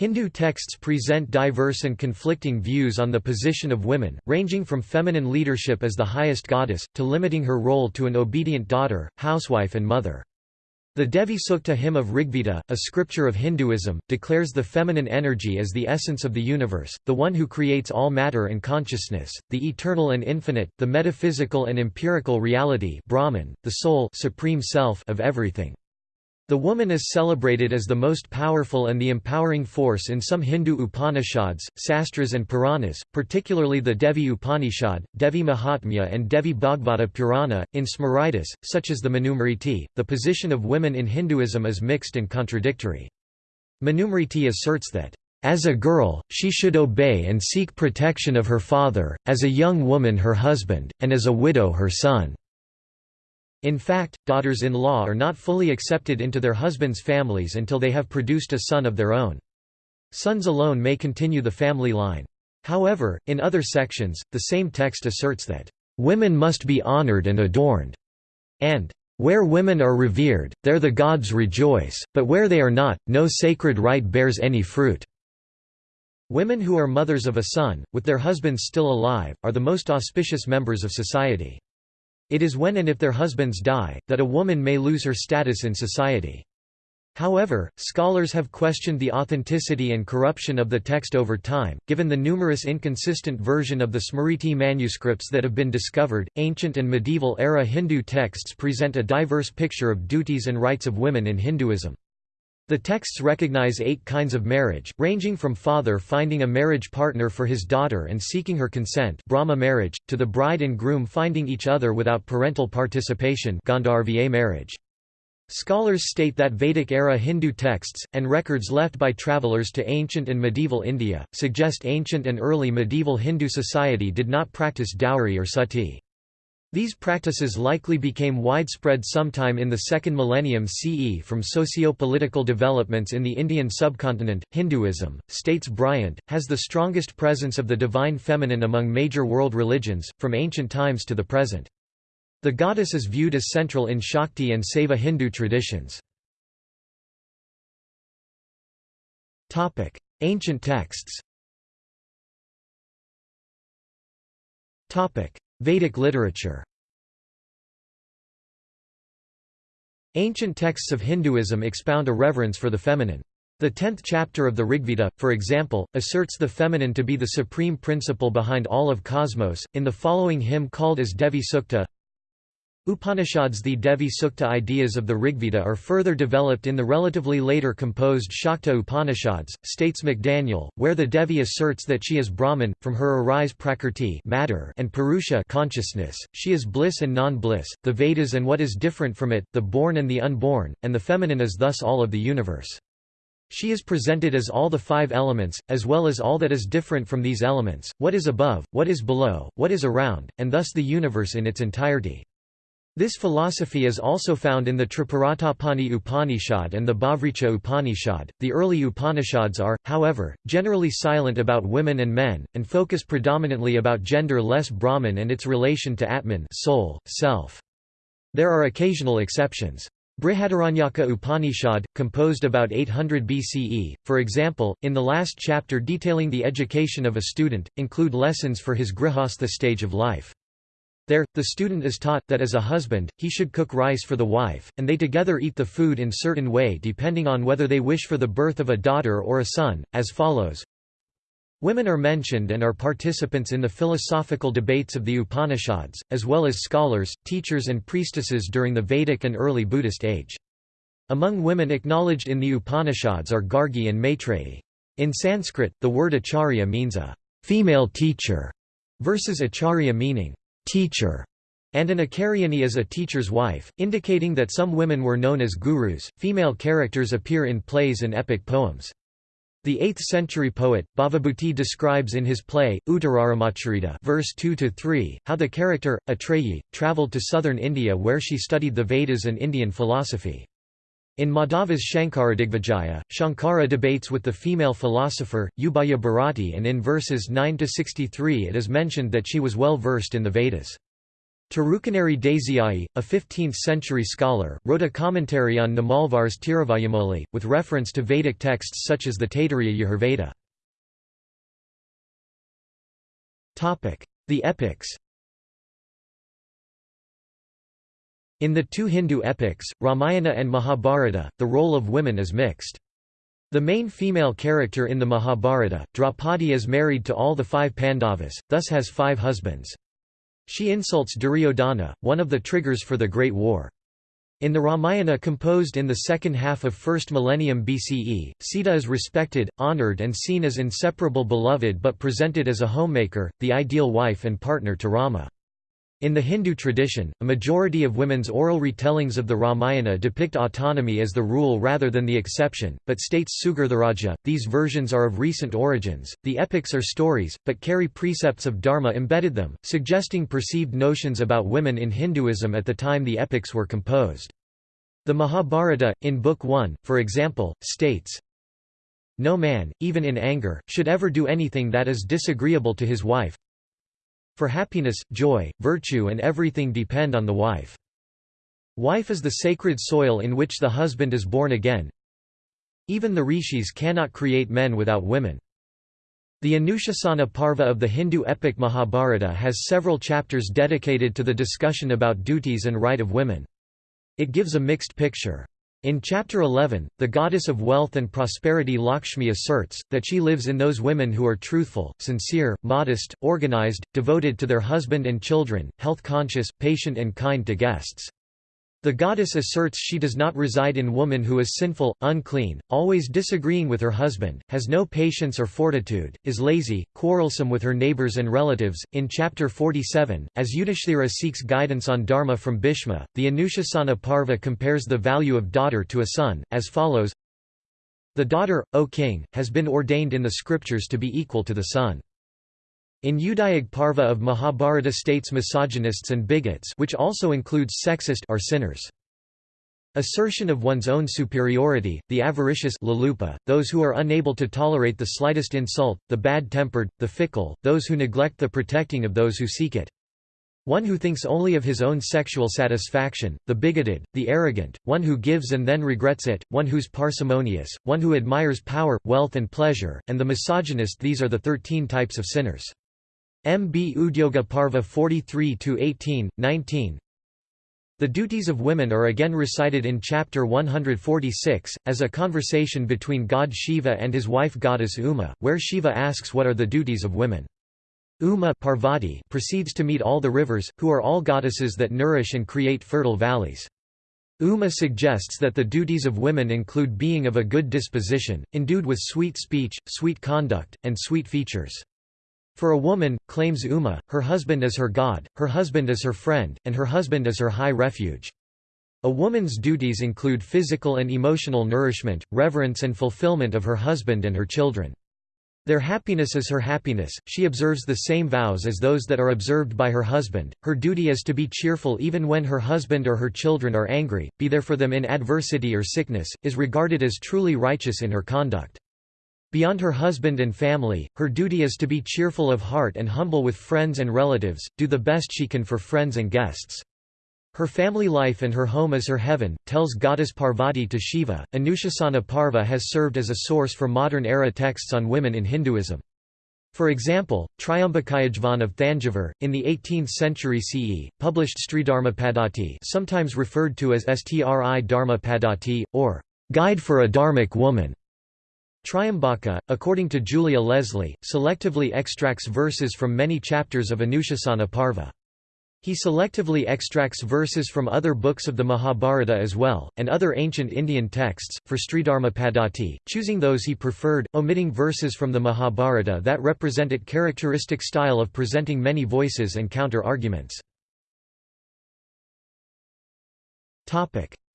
Hindu texts present diverse and conflicting views on the position of women, ranging from feminine leadership as the highest goddess, to limiting her role to an obedient daughter, housewife and mother. The Devi Sukta hymn of Rigveda, a scripture of Hinduism, declares the feminine energy as the essence of the universe, the one who creates all matter and consciousness, the eternal and infinite, the metaphysical and empirical reality Brahman, the soul supreme self of everything. The woman is celebrated as the most powerful and the empowering force in some Hindu Upanishads, Sastras and Puranas, particularly the Devi Upanishad, Devi Mahatmya and Devi Bhagavata Purana. In Smritis, such as the Manusmriti, the position of women in Hinduism is mixed and contradictory. Manusmriti asserts that, as a girl, she should obey and seek protection of her father, as a young woman her husband, and as a widow her son. In fact, daughters-in-law are not fully accepted into their husbands' families until they have produced a son of their own. Sons alone may continue the family line. However, in other sections, the same text asserts that, "...women must be honored and adorned," and "...where women are revered, there the gods rejoice, but where they are not, no sacred rite bears any fruit." Women who are mothers of a son, with their husbands still alive, are the most auspicious members of society. It is when and if their husbands die, that a woman may lose her status in society. However, scholars have questioned the authenticity and corruption of the text over time, given the numerous inconsistent version of the Smriti manuscripts that have been discovered. Ancient and medieval era Hindu texts present a diverse picture of duties and rights of women in Hinduism. The texts recognize eight kinds of marriage, ranging from father finding a marriage partner for his daughter and seeking her consent Brahma marriage, to the bride and groom finding each other without parental participation Gandharva marriage. Scholars state that Vedic-era Hindu texts, and records left by travelers to ancient and medieval India, suggest ancient and early medieval Hindu society did not practice dowry or sati. These practices likely became widespread sometime in the second millennium CE from socio-political developments in the Indian subcontinent. Hinduism, states Bryant, has the strongest presence of the divine feminine among major world religions, from ancient times to the present. The goddess is viewed as central in Shakti and Saiva Hindu traditions. Ancient texts Vedic literature Ancient texts of Hinduism expound a reverence for the feminine. The tenth chapter of the Rigveda, for example, asserts the feminine to be the supreme principle behind all of cosmos, in the following hymn called as Devi Sukta Upanishads The Devi Sukta ideas of the Rigveda are further developed in the relatively later composed Shakta Upanishads, states McDaniel, where the Devi asserts that she is Brahman, from her arise Prakrti matter and Purusha consciousness, she is bliss and non-bliss, the Vedas and what is different from it, the born and the unborn, and the feminine is thus all of the universe. She is presented as all the five elements, as well as all that is different from these elements, what is above, what is below, what is around, and thus the universe in its entirety. This philosophy is also found in the Tripuratapini Upanishad and the Bahvricha Upanishad. The early Upanishads are, however, generally silent about women and men, and focus predominantly about gender less Brahman and its relation to Atman soul, self. There are occasional exceptions. Brihadaranyaka Upanishad, composed about 800 BCE, for example, in the last chapter detailing the education of a student, include lessons for his grihastha stage of life. There, the student is taught, that as a husband, he should cook rice for the wife, and they together eat the food in certain way depending on whether they wish for the birth of a daughter or a son, as follows. Women are mentioned and are participants in the philosophical debates of the Upanishads, as well as scholars, teachers and priestesses during the Vedic and early Buddhist age. Among women acknowledged in the Upanishads are Gargi and Maitreyi. In Sanskrit, the word acharya means a female teacher, versus acharya meaning teacher, and an Acharyani is a teacher's wife, indicating that some women were known as gurus. Female characters appear in plays and epic poems. The 8th-century poet, Bhavabhuti describes in his play, Uttararamacharita verse 2–3, how the character, Atreyi, travelled to southern India where she studied the Vedas and Indian philosophy. In Madhava's Shankaradigvijaya, Shankara debates with the female philosopher, Ubhaya Bharati and in verses 9–63 it is mentioned that she was well versed in the Vedas. Tirukkoneri Dasyai, a 15th-century scholar, wrote a commentary on Nammalvar's Tiruvaymoli, with reference to Vedic texts such as the Taittiriya Yajurveda. The epics In the two Hindu epics, Ramayana and Mahabharata, the role of women is mixed. The main female character in the Mahabharata, Draupadi is married to all the five Pandavas, thus has five husbands. She insults Duryodhana, one of the triggers for the Great War. In the Ramayana composed in the second half of 1st millennium BCE, Sita is respected, honored and seen as inseparable beloved but presented as a homemaker, the ideal wife and partner to Rama. In the Hindu tradition, a majority of women's oral retellings of the Ramayana depict autonomy as the rule rather than the exception, but states Sugirtharajah, these versions are of recent origins. The epics are stories, but carry precepts of Dharma embedded them, suggesting perceived notions about women in Hinduism at the time the epics were composed. The Mahabharata, in Book 1, for example, states, No man, even in anger, should ever do anything that is disagreeable to his wife, for happiness, joy, virtue and everything depend on the wife. Wife is the sacred soil in which the husband is born again. Even the rishis cannot create men without women. The Anushasana Parva of the Hindu epic Mahabharata has several chapters dedicated to the discussion about duties and right of women. It gives a mixed picture. In Chapter 11, the goddess of wealth and prosperity Lakshmi asserts, that she lives in those women who are truthful, sincere, modest, organized, devoted to their husband and children, health-conscious, patient and kind to guests. The goddess asserts she does not reside in woman who is sinful, unclean, always disagreeing with her husband, has no patience or fortitude, is lazy, quarrelsome with her neighbors and relatives. In chapter 47, as Yudhishthira seeks guidance on Dharma from Bhishma, the Anushasana Parva compares the value of daughter to a son, as follows The daughter, O king, has been ordained in the scriptures to be equal to the son. In Udyoga Parva of Mahabharata states misogynists and bigots which also includes sexist are sinners. Assertion of one's own superiority, the avaricious lalupa, those who are unable to tolerate the slightest insult, the bad-tempered, the fickle, those who neglect the protecting of those who seek it. One who thinks only of his own sexual satisfaction, the bigoted, the arrogant, one who gives and then regrets it, one who's parsimonious, one who admires power, wealth and pleasure, and the misogynist these are the thirteen types of sinners. M. B. Udyoga Parva 43–18, 19 The duties of women are again recited in chapter 146, as a conversation between god Shiva and his wife goddess Uma, where Shiva asks what are the duties of women. Uma Parvati proceeds to meet all the rivers, who are all goddesses that nourish and create fertile valleys. Uma suggests that the duties of women include being of a good disposition, endued with sweet speech, sweet conduct, and sweet features. For a woman, claims Uma, her husband is her god, her husband is her friend, and her husband is her high refuge. A woman's duties include physical and emotional nourishment, reverence and fulfillment of her husband and her children. Their happiness is her happiness, she observes the same vows as those that are observed by her husband, her duty is to be cheerful even when her husband or her children are angry, be there for them in adversity or sickness, is regarded as truly righteous in her conduct. Beyond her husband and family, her duty is to be cheerful of heart and humble with friends and relatives, do the best she can for friends and guests. Her family life and her home is her heaven, tells goddess Parvati to Shiva. Anushasana Parva has served as a source for modern era texts on women in Hinduism. For example, Triambakayajvan of Thanjavur, in the 18th century CE, published Sridharmapadati sometimes referred to as Stri Dharma Padati, or Guide for a Dharmic Woman, Triambaka, according to Julia Leslie, selectively extracts verses from many chapters of Anushasana Parva. He selectively extracts verses from other books of the Mahabharata as well, and other ancient Indian texts, for Sridharma Padati, choosing those he preferred, omitting verses from the Mahabharata that represent it characteristic style of presenting many voices and counter-arguments.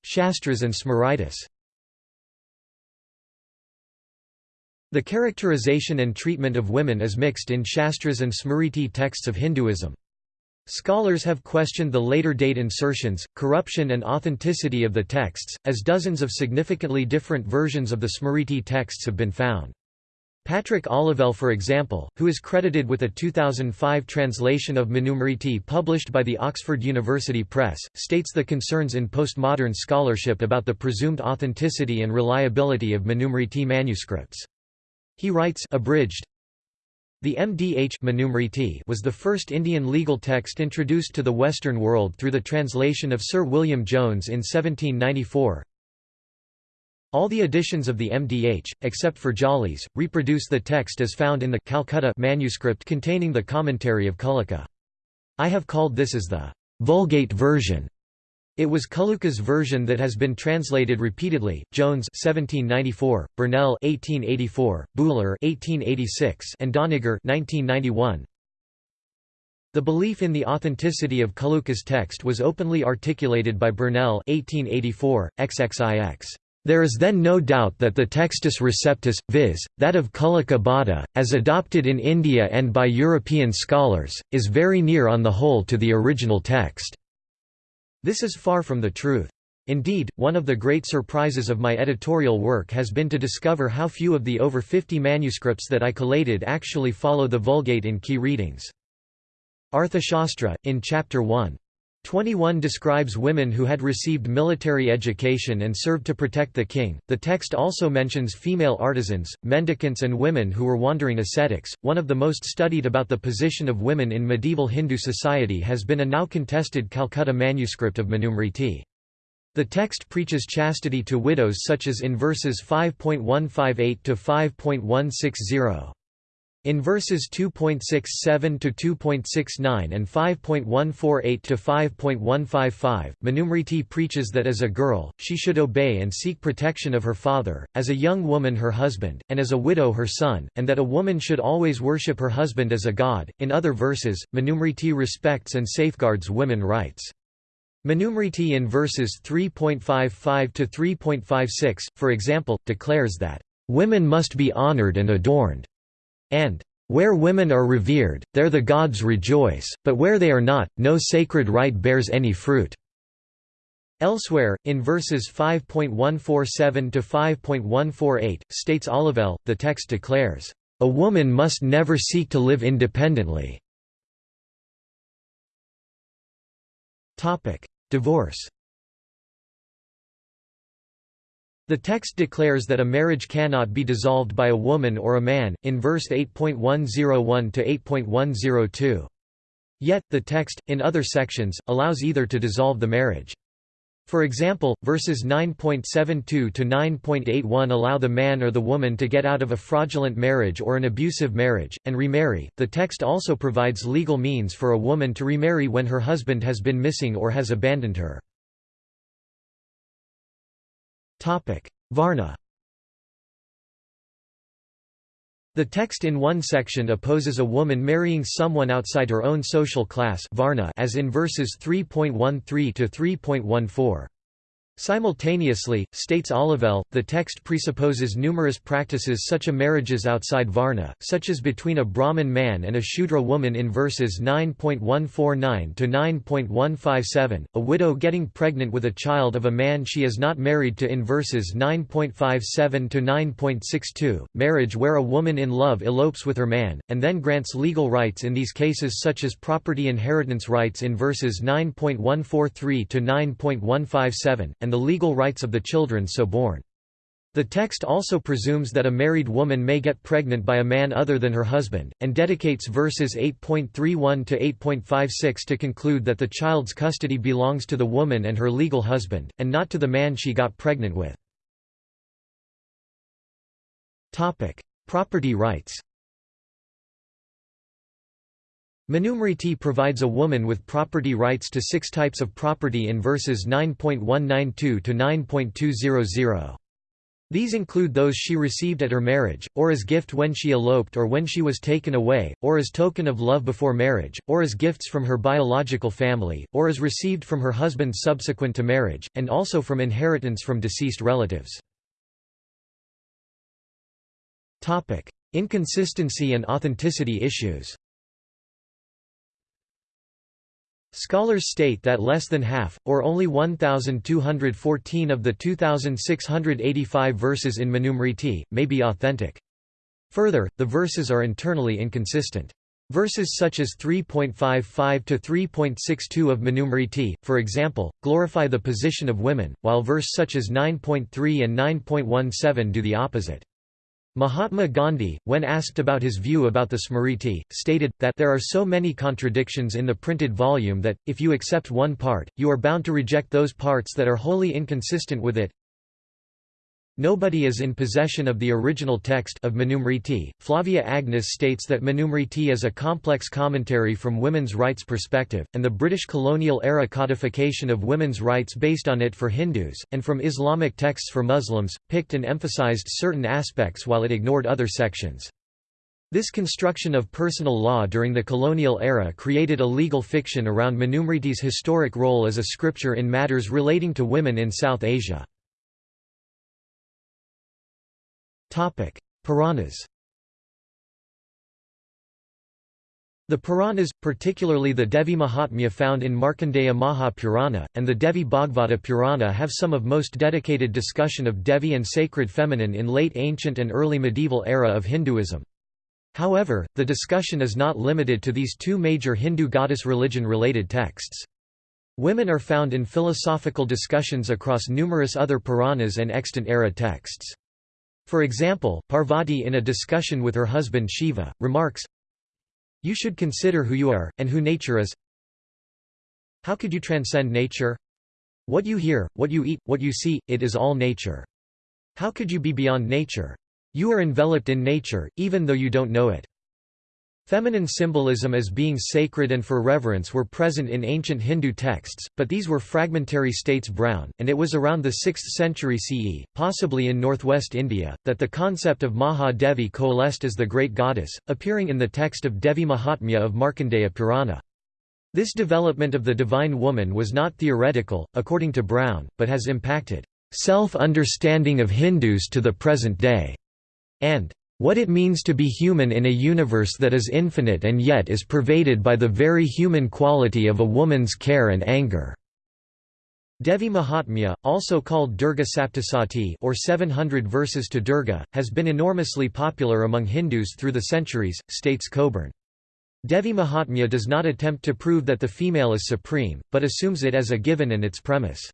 Shastras and Smritis The characterization and treatment of women is mixed in Shastras and Smriti texts of Hinduism. Scholars have questioned the later date insertions, corruption and authenticity of the texts, as dozens of significantly different versions of the Smriti texts have been found. Patrick Olivelle for example, who is credited with a 2005 translation of Manusmriti published by the Oxford University Press, states the concerns in postmodern scholarship about the presumed authenticity and reliability of Manusmriti manuscripts. He writes abridged, the MDH was the first Indian legal text introduced to the Western world through the translation of Sir William Jones in 1794. All the editions of the MDH, except for Jolly's, reproduce the text as found in the Calcutta manuscript containing the commentary of Kulluka. I have called this as the Vulgate version. It was Kulluka's version that has been translated repeatedly. Jones 1794, Burnell 1884, Buhler 1886, and Doniger 1991. The belief in the authenticity of Kulluka's text was openly articulated by Burnell 1884, XXIX. There is then no doubt that the Textus Receptus, viz., that of Kulluka Bhatta, as adopted in India and by European scholars, is very near on the whole to the original text. This is far from the truth. Indeed, one of the great surprises of my editorial work has been to discover how few of the over 50 manuscripts that I collated actually follow the Vulgate in key readings. Arthashastra, in Chapter 1, 21 describes women who had received military education and served to protect the king. The text also mentions female artisans, mendicants, and women who were wandering ascetics. One of the most studied about the position of women in medieval Hindu society has been a now contested Calcutta manuscript of Manusmriti. The text preaches chastity to widows such as in verses 5.158 to 5.160. In verses 2.67 to 2.69 and 5.148 to 5.155, Manusmriti preaches that as a girl, she should obey and seek protection of her father, as a young woman her husband, and as a widow her son, and that a woman should always worship her husband as a god. In other verses, Manusmriti respects and safeguards women rights. Manusmriti in verses 3.55 to 3.56, for example, declares that, "...women must be honored and adorned." And where women are revered, there the gods rejoice, but where they are not, no sacred rite bears any fruit." Elsewhere, in verses 5.147 to 5.148, states Olivelle, the text declares, "...a woman must never seek to live independently." Divorce The text declares that a marriage cannot be dissolved by a woman or a man, in verse 8.101 to 8.102. Yet, the text, in other sections, allows either to dissolve the marriage. For example, verses 9.72 to 9.81 allow the man or the woman to get out of a fraudulent marriage or an abusive marriage, and remarry. The text also provides legal means for a woman to remarry when her husband has been missing or has abandoned her. Varna The text in one section opposes a woman marrying someone outside her own social class Varna as in verses 3.13 to 3.14. Simultaneously, states Olivelle, the text presupposes numerous practices such as marriages outside Varna, such as between a Brahmin man and a Shudra woman in verses 9.149 to 9.157, a widow getting pregnant with a child of a man she is not married to in verses 9.57 to 9.62, marriage where a woman in love elopes with her man, and then grants legal rights in these cases such as property inheritance rights in verses 9.143 to 9.157, and the legal rights of the children so born. The text also presumes that a married woman may get pregnant by a man other than her husband, and dedicates verses 8.31 to 8.56 to conclude that the child's custody belongs to the woman and her legal husband, and not to the man she got pregnant with. Property rights Manusmriti provides a woman with property rights to six types of property in verses 9.192 to 9.200. These include those she received at her marriage, or as gift when she eloped or when she was taken away, or as token of love before marriage, or as gifts from her biological family, or as received from her husband subsequent to marriage, and also from inheritance from deceased relatives. Inconsistency and authenticity issues Scholars state that less than half, or only 1,214 of the 2,685 verses in Manusmriti, may be authentic. Further, the verses are internally inconsistent. Verses such as 3.55 to 3.62 of Manusmriti, for example, glorify the position of women, while verse such as 9.3 and 9.17 do the opposite. Mahatma Gandhi, when asked about his view about the Smriti, stated, that there are so many contradictions in the printed volume that, if you accept one part, you are bound to reject those parts that are wholly inconsistent with it. Nobody is in possession of the original text of Manusmriti. Flavia Agnes states that Manusmriti is a complex commentary from women's rights perspective, and the British colonial-era codification of women's rights based on it for Hindus, and from Islamic texts for Muslims, picked and emphasized certain aspects while it ignored other sections. This construction of personal law during the colonial era created a legal fiction around Manusmriti's historic role as a scripture in matters relating to women in South Asia. Puranas The Puranas, particularly the Devi Mahatmya found in Markandeya Mahapurana, and the Devi Bhagavata Purana have some of most dedicated discussion of Devi and sacred feminine in late ancient and early medieval era of Hinduism. However, the discussion is not limited to these two major Hindu goddess religion-related texts. Women are found in philosophical discussions across numerous other Puranas and extant era texts. For example, Parvati in a discussion with her husband Shiva, remarks, You should consider who you are, and who nature is. How could you transcend nature? What you hear, what you eat, what you see, it is all nature. How could you be beyond nature? You are enveloped in nature, even though you don't know it. Feminine symbolism as being sacred and for reverence were present in ancient Hindu texts, but these were fragmentary states brown, and it was around the 6th century CE, possibly in northwest India, that the concept of Maha Devi coalesced as the great goddess, appearing in the text of Devi Mahatmya of Markandeya Purana. This development of the divine woman was not theoretical, according to Brown, but has impacted self-understanding of Hindus to the present day, and what it means to be human in a universe that is infinite and yet is pervaded by the very human quality of a woman's care and anger." Devi Mahatmya, also called Durga Saptasati or 700 verses to Durga, has been enormously popular among Hindus through the centuries, states Coburn. Devi Mahatmya does not attempt to prove that the female is supreme, but assumes it as a given and its premise.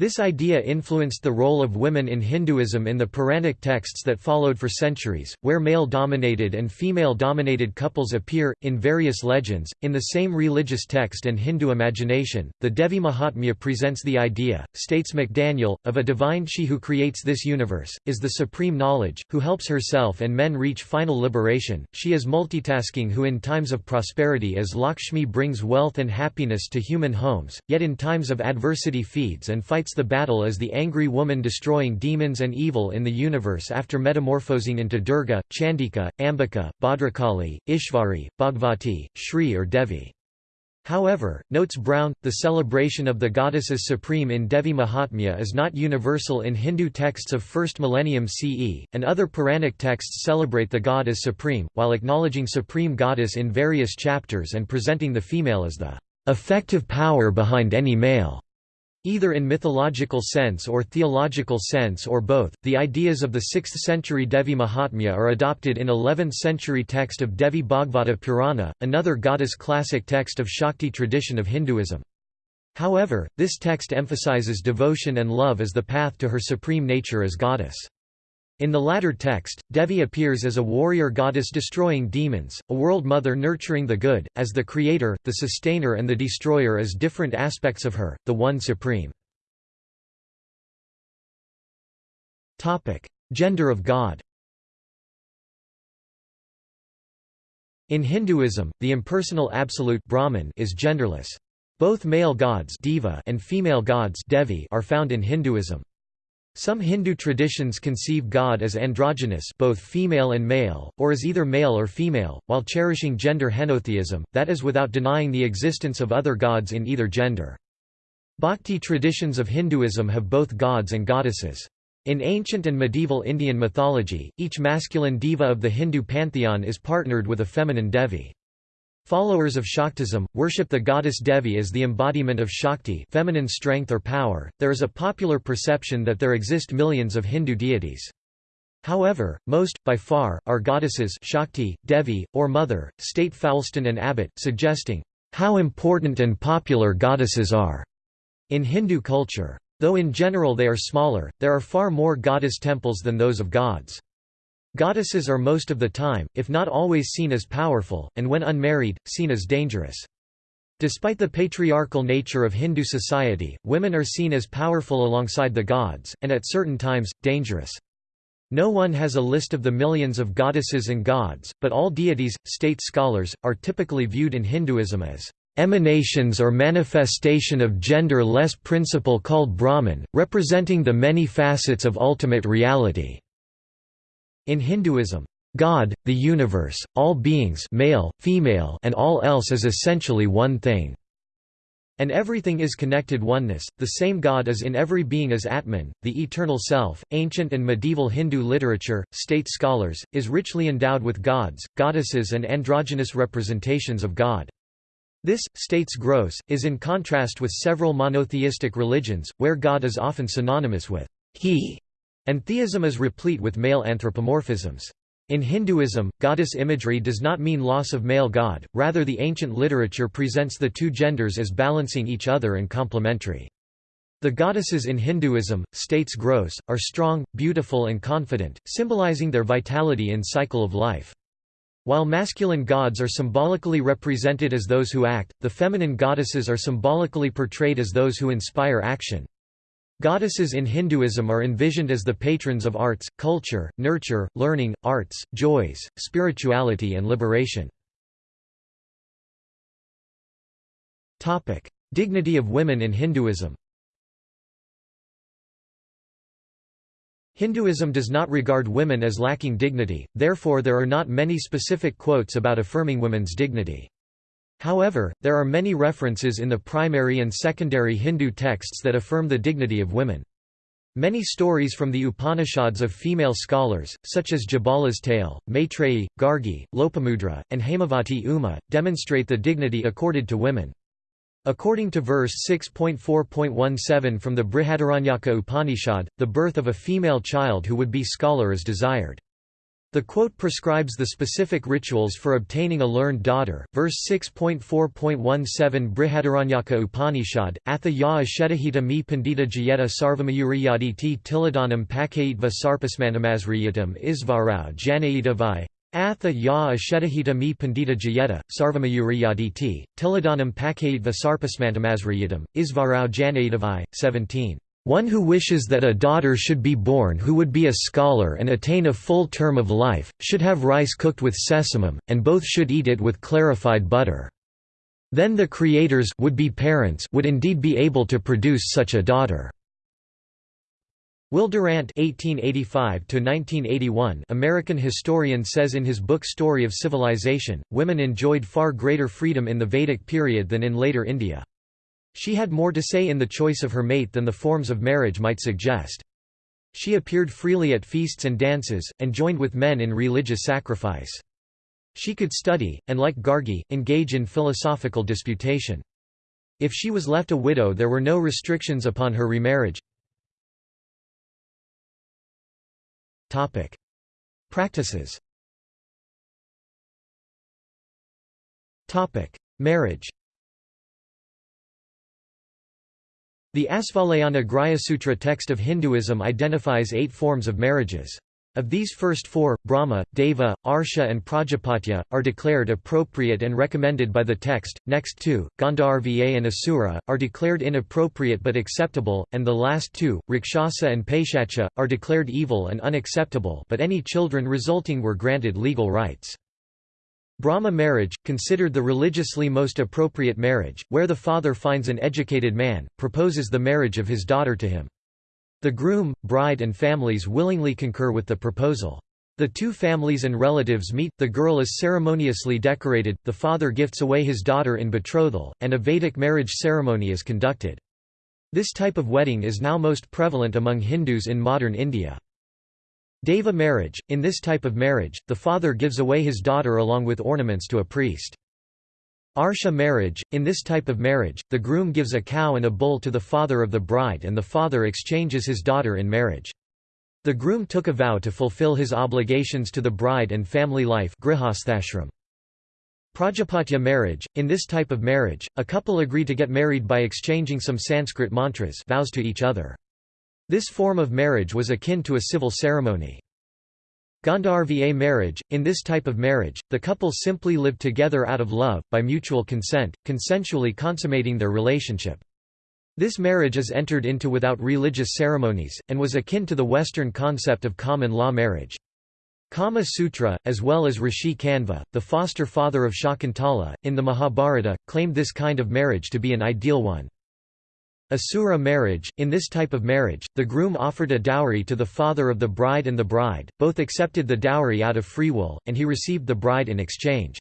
This idea influenced the role of women in Hinduism in the Puranic texts that followed for centuries, where male-dominated and female-dominated couples appear, in various legends, in the same religious text and Hindu imagination. The Devi Mahatmya presents the idea, states McDaniel, of a divine she who creates this universe, is the supreme knowledge, who helps herself and men reach final liberation. She is multitasking who in times of prosperity as Lakshmi brings wealth and happiness to human homes, yet in times of adversity feeds and fights the battle as the angry woman destroying demons and evil in the universe after metamorphosing into Durga, Chandika, Ambika, Bhadrakali, Ishvari, Bhagavati, Shri or Devi. However, notes Brown, the celebration of the goddess as supreme in Devi Mahatmya is not universal in Hindu texts of 1st millennium CE, and other Puranic texts celebrate the god as supreme, while acknowledging supreme goddess in various chapters and presenting the female as the effective power behind any male. Either in mythological sense or theological sense or both, the ideas of the 6th century Devi Mahatmya are adopted in 11th century text of Devi Bhagavata Purana, another goddess classic text of Shakti tradition of Hinduism. However, this text emphasizes devotion and love as the path to her supreme nature as goddess. In the latter text, Devi appears as a warrior goddess destroying demons, a world mother nurturing the good, as the creator, the sustainer and the destroyer as different aspects of her, the one supreme. Gender of God In Hinduism, the impersonal absolute Brahman is genderless. Both male gods Deva and female gods Devi are found in Hinduism. Some Hindu traditions conceive God as androgynous both female and male, or as either male or female, while cherishing gender henotheism, that is without denying the existence of other gods in either gender. Bhakti traditions of Hinduism have both gods and goddesses. In ancient and medieval Indian mythology, each masculine deva of the Hindu pantheon is partnered with a feminine devi. Followers of Shaktism worship the goddess Devi as the embodiment of Shakti, feminine strength or power. There is a popular perception that there exist millions of Hindu deities. However, most, by far, are goddesses Shakti, Devi, or Mother, state Foulston and Abbott, suggesting, "...how important and popular goddesses are." in Hindu culture. Though in general they are smaller, there are far more goddess temples than those of gods. Goddesses are most of the time, if not always seen as powerful, and when unmarried, seen as dangerous. Despite the patriarchal nature of Hindu society, women are seen as powerful alongside the gods, and at certain times, dangerous. No one has a list of the millions of goddesses and gods, but all deities, state scholars, are typically viewed in Hinduism as emanations or manifestation of gender-less principle called Brahman, representing the many facets of ultimate reality. In Hinduism, God, the universe, all beings male, female, and all else is essentially one thing. And everything is connected oneness, the same God is in every being as Atman, the eternal self. Ancient and medieval Hindu literature, state scholars, is richly endowed with gods, goddesses, and androgynous representations of God. This, states Gross, is in contrast with several monotheistic religions, where God is often synonymous with he, and theism is replete with male anthropomorphisms. In Hinduism, goddess imagery does not mean loss of male god, rather the ancient literature presents the two genders as balancing each other and complementary. The goddesses in Hinduism, states Gross, are strong, beautiful and confident, symbolizing their vitality in cycle of life. While masculine gods are symbolically represented as those who act, the feminine goddesses are symbolically portrayed as those who inspire action. Goddesses in Hinduism are envisioned as the patrons of arts, culture, nurture, learning, arts, joys, spirituality and liberation. Dignity of women in Hinduism Hinduism does not regard women as lacking dignity, therefore there are not many specific quotes about affirming women's dignity. However, there are many references in the primary and secondary Hindu texts that affirm the dignity of women. Many stories from the Upanishads of female scholars, such as Jabala's tale, Maitreyi, Gargi, Lopamudra, and Hemavati Uma, demonstrate the dignity accorded to women. According to verse 6.4.17 from the Brihadaranyaka Upanishad, the birth of a female child who would be scholar is desired. The quote prescribes the specific rituals for obtaining a learned daughter. Verse 6.4.17 Brihadaranyaka Upanishad, Atha ya ashetahita mi pandita jayeta sarvamayuriyaditi tiladanam pakayitva sarpasmantamasriyatam isvarau janayitavai. Atha ya ashetahita mi pandita jayeta, sarvamayuriyaditi, tiladanam pakayitva sarpasmantamasriyatam, isvarau janayitavai. 17. One who wishes that a daughter should be born who would be a scholar and attain a full term of life, should have rice cooked with sesamum, and both should eat it with clarified butter. Then the creators would be parents would indeed be able to produce such a daughter. Will Durant (1885–1981), American historian, says in his book Story of Civilization, women enjoyed far greater freedom in the Vedic period than in later India. She had more to say in the choice of her mate than the forms of marriage might suggest. She appeared freely at feasts and dances, and joined with men in religious sacrifice. She could study, and like Gargi, engage in philosophical disputation. If she was left a widow there were no restrictions upon her remarriage. Practices Marriage The Asvalayana Grihasutra text of Hinduism identifies eight forms of marriages. Of these first four, Brahma, Deva, Arsha and Prajapatya, are declared appropriate and recommended by the text, next two, Gandharva and Asura, are declared inappropriate but acceptable, and the last two, Rakshasa and Paishacha, are declared evil and unacceptable but any children resulting were granted legal rights. Brahma marriage, considered the religiously most appropriate marriage, where the father finds an educated man, proposes the marriage of his daughter to him. The groom, bride and families willingly concur with the proposal. The two families and relatives meet, the girl is ceremoniously decorated, the father gifts away his daughter in betrothal, and a Vedic marriage ceremony is conducted. This type of wedding is now most prevalent among Hindus in modern India. Deva marriage – In this type of marriage, the father gives away his daughter along with ornaments to a priest. Arsha marriage – In this type of marriage, the groom gives a cow and a bull to the father of the bride and the father exchanges his daughter in marriage. The groom took a vow to fulfill his obligations to the bride and family life Prajapatya marriage – In this type of marriage, a couple agree to get married by exchanging some Sanskrit mantras vows to each other. This form of marriage was akin to a civil ceremony. Gandharva marriage – In this type of marriage, the couple simply live together out of love, by mutual consent, consensually consummating their relationship. This marriage is entered into without religious ceremonies, and was akin to the Western concept of common law marriage. Kama Sutra, as well as Rishi Kanva, the foster father of Shakuntala, in the Mahabharata, claimed this kind of marriage to be an ideal one. Asura marriage – In this type of marriage, the groom offered a dowry to the father of the bride and the bride, both accepted the dowry out of free will, and he received the bride in exchange.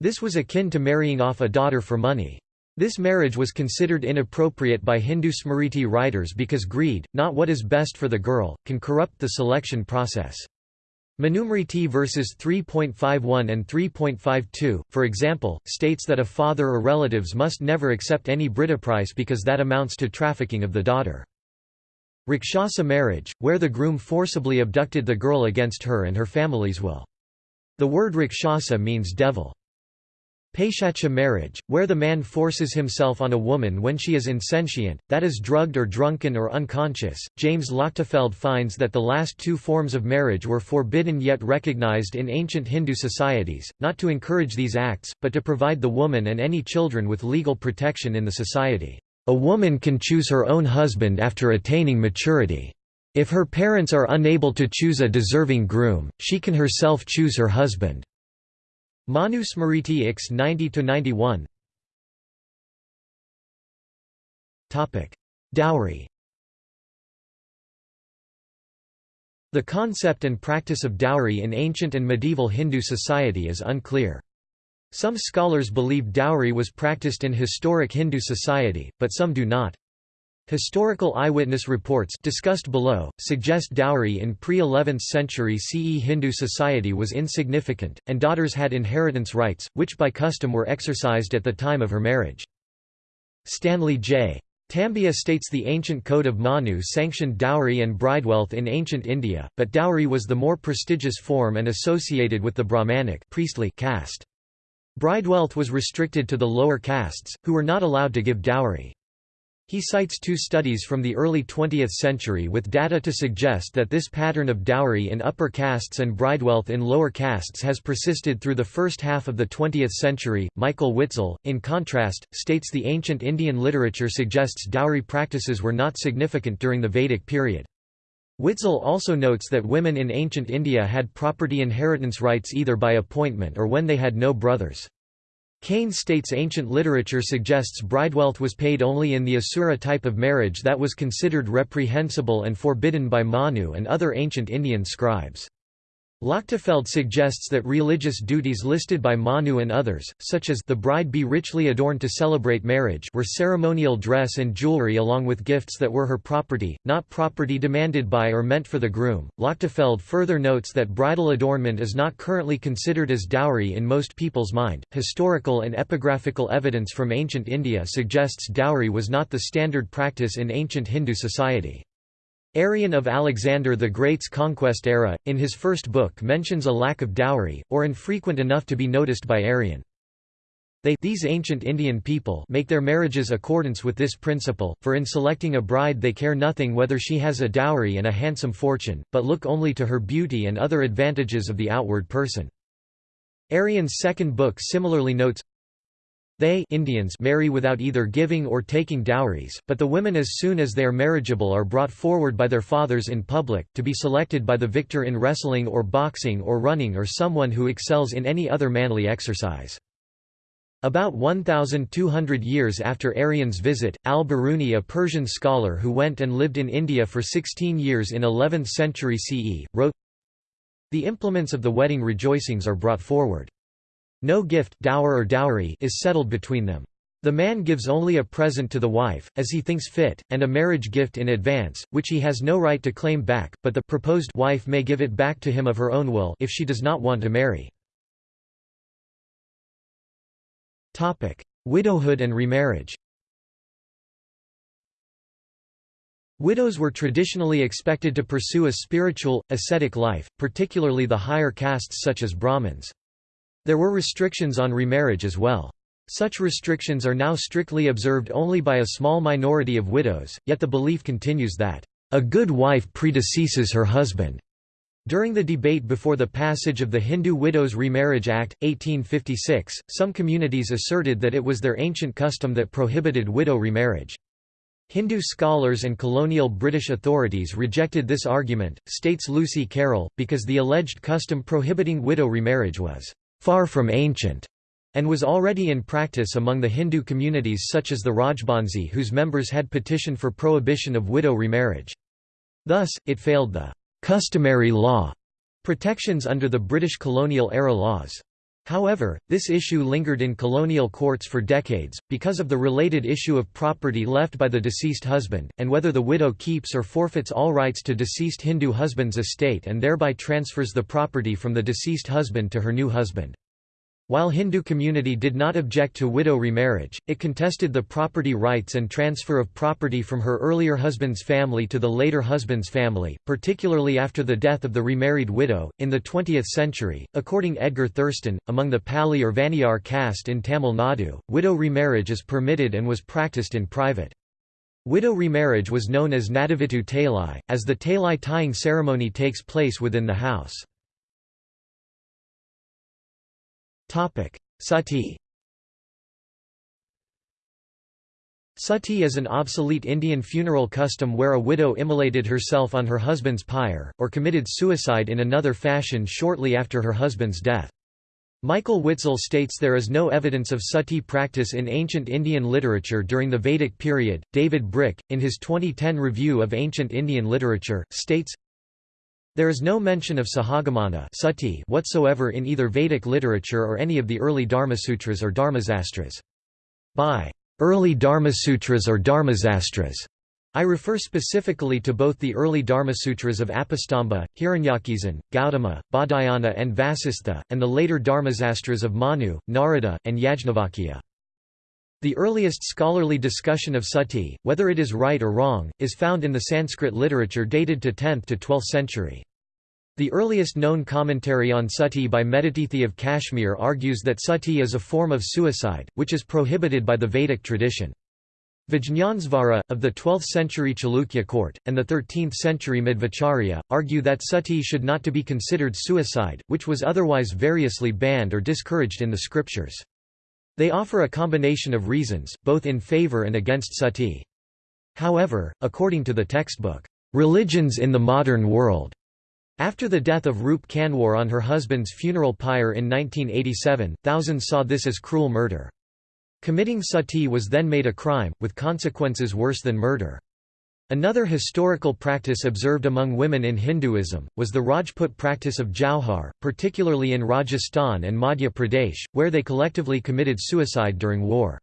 This was akin to marrying off a daughter for money. This marriage was considered inappropriate by Hindu Smriti writers because greed, not what is best for the girl, can corrupt the selection process. Manusmriti verses 3.51 and 3.52, for example, states that a father or relatives must never accept any price because that amounts to trafficking of the daughter. Rakshasa marriage, where the groom forcibly abducted the girl against her and her family's will. The word Rakshasa means devil. Paishacha marriage, where the man forces himself on a woman when she is insentient, that is drugged or drunken or unconscious. James Lochtefeld finds that the last two forms of marriage were forbidden yet recognized in ancient Hindu societies, not to encourage these acts, but to provide the woman and any children with legal protection in the society. A woman can choose her own husband after attaining maturity. If her parents are unable to choose a deserving groom, she can herself choose her husband. Manu Smriti X 90–91 Dowry The concept and practice of dowry in ancient and medieval Hindu society is unclear. Some scholars believe dowry was practiced in historic Hindu society, but some do not. Historical eyewitness reports discussed below, suggest dowry in pre-11th century CE Hindu society was insignificant, and daughters had inheritance rights, which by custom were exercised at the time of her marriage. Stanley J. Tambiah states the ancient code of Manu sanctioned dowry and bridewealth in ancient India, but dowry was the more prestigious form and associated with the Brahmanic priestly caste. Bridewealth was restricted to the lower castes, who were not allowed to give dowry. He cites two studies from the early 20th century with data to suggest that this pattern of dowry in upper castes and bridewealth in lower castes has persisted through the first half of the 20th century. Michael Witzel, in contrast, states the ancient Indian literature suggests dowry practices were not significant during the Vedic period. Witzel also notes that women in ancient India had property inheritance rights either by appointment or when they had no brothers. Kane states ancient literature suggests bridewealth was paid only in the Asura type of marriage that was considered reprehensible and forbidden by Manu and other ancient Indian scribes. Lochtefeld suggests that religious duties listed by Manu and others, such as the bride be richly adorned to celebrate marriage were ceremonial dress and jewelry along with gifts that were her property, not property demanded by or meant for the groom. Lochtefeld further notes that bridal adornment is not currently considered as dowry in most people's mind. Historical and epigraphical evidence from ancient India suggests dowry was not the standard practice in ancient Hindu society. Arrian of Alexander the Great's conquest era, in his first book mentions a lack of dowry, or infrequent enough to be noticed by Arrian. They these ancient Indian people make their marriages accordance with this principle, for in selecting a bride they care nothing whether she has a dowry and a handsome fortune, but look only to her beauty and other advantages of the outward person. Arrian's second book similarly notes, they Indians marry without either giving or taking dowries, but the women as soon as they are marriageable are brought forward by their fathers in public, to be selected by the victor in wrestling or boxing or running or someone who excels in any other manly exercise. About 1,200 years after Arrian's visit, al-Biruni a Persian scholar who went and lived in India for 16 years in 11th century CE, wrote, The implements of the wedding rejoicings are brought forward. No gift dower or dowry is settled between them. The man gives only a present to the wife, as he thinks fit, and a marriage gift in advance, which he has no right to claim back, but the proposed wife may give it back to him of her own will if she does not want to marry. Widowhood and remarriage Widows were traditionally expected to pursue a spiritual, ascetic life, particularly the higher castes such as Brahmins. There were restrictions on remarriage as well. Such restrictions are now strictly observed only by a small minority of widows, yet the belief continues that, "...a good wife predeceases her husband." During the debate before the passage of the Hindu Widows Remarriage Act, 1856, some communities asserted that it was their ancient custom that prohibited widow remarriage. Hindu scholars and colonial British authorities rejected this argument, states Lucy Carroll, because the alleged custom prohibiting widow remarriage was far from ancient and was already in practice among the Hindu communities such as the Rajbansi whose members had petitioned for prohibition of widow remarriage. Thus, it failed the «customary law» protections under the British colonial-era laws. However, this issue lingered in colonial courts for decades, because of the related issue of property left by the deceased husband, and whether the widow keeps or forfeits all rights to deceased Hindu husband's estate and thereby transfers the property from the deceased husband to her new husband. While Hindu community did not object to widow remarriage, it contested the property rights and transfer of property from her earlier husband's family to the later husband's family, particularly after the death of the remarried widow. In the 20th century, according Edgar Thurston, among the Palli or Vaniyar caste in Tamil Nadu, widow remarriage is permitted and was practiced in private. Widow remarriage was known as Nadavitu Talai, as the Talai tying ceremony takes place within the house. Sati Sati is an obsolete Indian funeral custom where a widow immolated herself on her husband's pyre, or committed suicide in another fashion shortly after her husband's death. Michael Witzel states there is no evidence of sati practice in ancient Indian literature during the Vedic period. David Brick, in his 2010 review of ancient Indian literature, states there is no mention of Sahagamana sati whatsoever in either Vedic literature or any of the early Dharmasutras or Dharmasastras. By early Dharmasutras or Dharmasastras, I refer specifically to both the early Dharmasutras of Apastamba, Hiranyakeshin, Gautama, Baudhayana and Vasistha, and the later Dharmasastras of Manu, Narada, and Yajnavalkya. The earliest scholarly discussion of sati, whether it is right or wrong, is found in the Sanskrit literature dated to 10th to 12th century. The earliest known commentary on sati by Medhatithi of Kashmir argues that sati is a form of suicide, which is prohibited by the Vedic tradition. Vijñāneśvara, of the 12th century Chalukya court, and the 13th century Madhvacharya, argue that sati should not to be considered suicide, which was otherwise variously banned or discouraged in the scriptures. They offer a combination of reasons, both in favor and against sati. However, according to the textbook, "'Religions in the Modern World' After the death of Roop Kanwar on her husband's funeral pyre in 1987, thousands saw this as cruel murder. Committing sati was then made a crime, with consequences worse than murder. Another historical practice observed among women in Hinduism, was the Rajput practice of jauhar, particularly in Rajasthan and Madhya Pradesh, where they collectively committed suicide during war.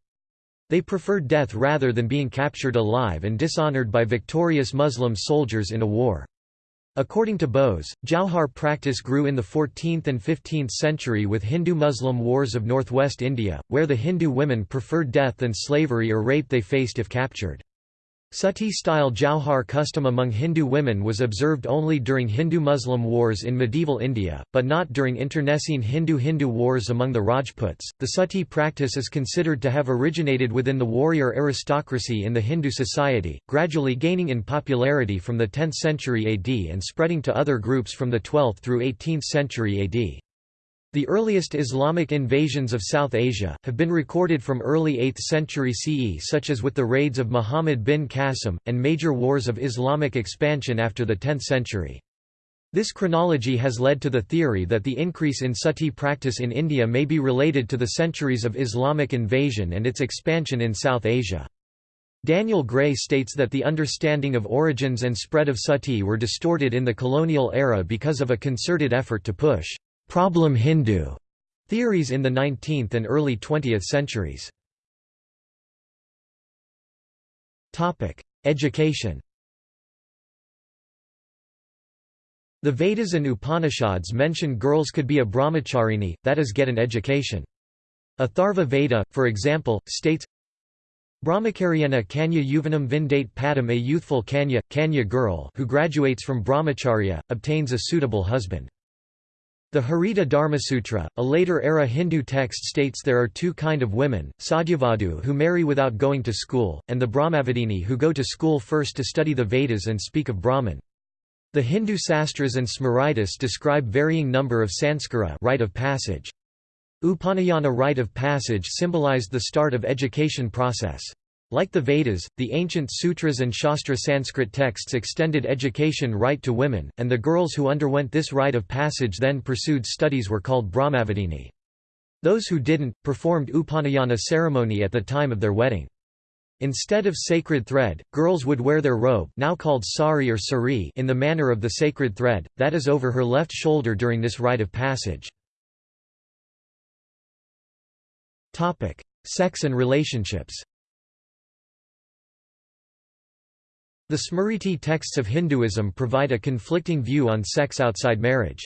They preferred death rather than being captured alive and dishonored by victorious Muslim soldiers in a war. According to Bose, Jauhar practice grew in the 14th and 15th century with Hindu-Muslim wars of northwest India, where the Hindu women preferred death than slavery or rape they faced if captured. Sati-style jauhar custom among Hindu women was observed only during Hindu-Muslim wars in medieval India, but not during internecine Hindu-Hindu wars among the Rajputs. The sati practice is considered to have originated within the warrior aristocracy in the Hindu society, gradually gaining in popularity from the 10th century AD and spreading to other groups from the 12th through 18th century AD. The earliest Islamic invasions of South Asia, have been recorded from early 8th century CE such as with the raids of Muhammad bin Qasim, and major wars of Islamic expansion after the 10th century. This chronology has led to the theory that the increase in sati practice in India may be related to the centuries of Islamic invasion and its expansion in South Asia. Daniel Gray states that the understanding of origins and spread of sati were distorted in the colonial era because of a concerted effort to push problem Hindu theories in the 19th and early 20th centuries. Topic: Education The Vedas and Upanishads mention girls could be a brahmacharini, that is get an education. Atharva Veda, for example, states, Brahmacharyena Kanya Yuvanam Vindate Padam A youthful Kanya, Kanya girl who graduates from brahmacharya, obtains a suitable husband. The Harita Dharmasutra, a later-era Hindu text states there are two kind of women, Sadyovadhu who marry without going to school, and the Brahmavadini who go to school first to study the Vedas and speak of Brahman. The Hindu sastras and Smritis describe varying number of sanskara rite of passage. Upanayana rite of passage symbolized the start of education process. Like the Vedas, the ancient sutras and Shastra Sanskrit texts extended education right to women, and the girls who underwent this rite of passage then pursued studies were called Brahmavadini. Those who didn't, performed Upanayana ceremony at the time of their wedding. Instead of sacred thread, girls would wear their robe now called sari or sari in the manner of the sacred thread, that is over her left shoulder during this rite of passage. Sex and relationships. The Smriti texts of Hinduism provide a conflicting view on sex outside marriage.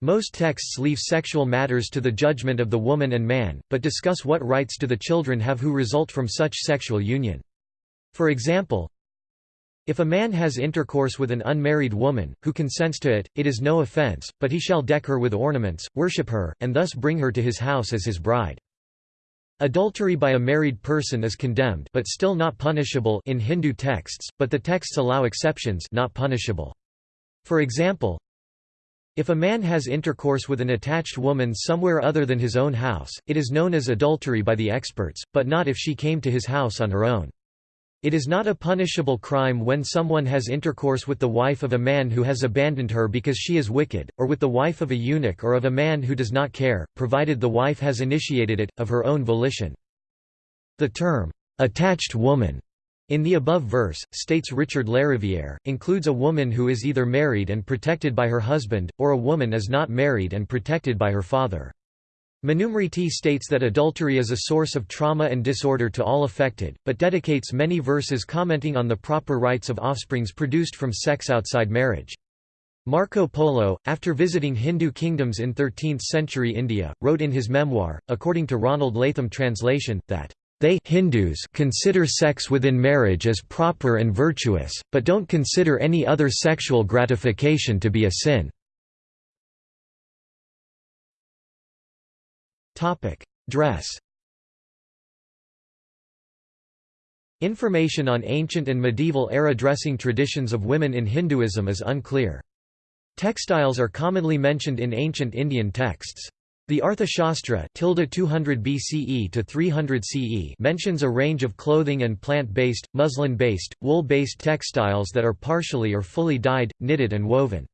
Most texts leave sexual matters to the judgment of the woman and man, but discuss what rights do the children have who result from such sexual union. For example, if a man has intercourse with an unmarried woman, who consents to it, it is no offence, but he shall deck her with ornaments, worship her, and thus bring her to his house as his bride. Adultery by a married person is condemned but still not punishable in Hindu texts, but the texts allow exceptions not punishable. For example, if a man has intercourse with an attached woman somewhere other than his own house, it is known as adultery by the experts, but not if she came to his house on her own. It is not a punishable crime when someone has intercourse with the wife of a man who has abandoned her because she is wicked, or with the wife of a eunuch or of a man who does not care, provided the wife has initiated it, of her own volition. The term, attached woman, in the above verse, states Richard Lariviere, includes a woman who is either married and protected by her husband, or a woman is not married and protected by her father. Manusmriti states that adultery is a source of trauma and disorder to all affected, but dedicates many verses commenting on the proper rights of offsprings produced from sex outside marriage. Marco Polo, after visiting Hindu kingdoms in 13th-century India, wrote in his memoir, according to Ronald Latham translation, that they Hindus consider sex within marriage as proper and virtuous, but don't consider any other sexual gratification to be a sin. Dress Information on ancient and medieval-era dressing traditions of women in Hinduism is unclear. Textiles are commonly mentioned in ancient Indian texts. The Arthashastra 200 BCE to 300 CE mentions a range of clothing and plant-based, muslin-based, wool-based textiles that are partially or fully dyed, knitted and woven.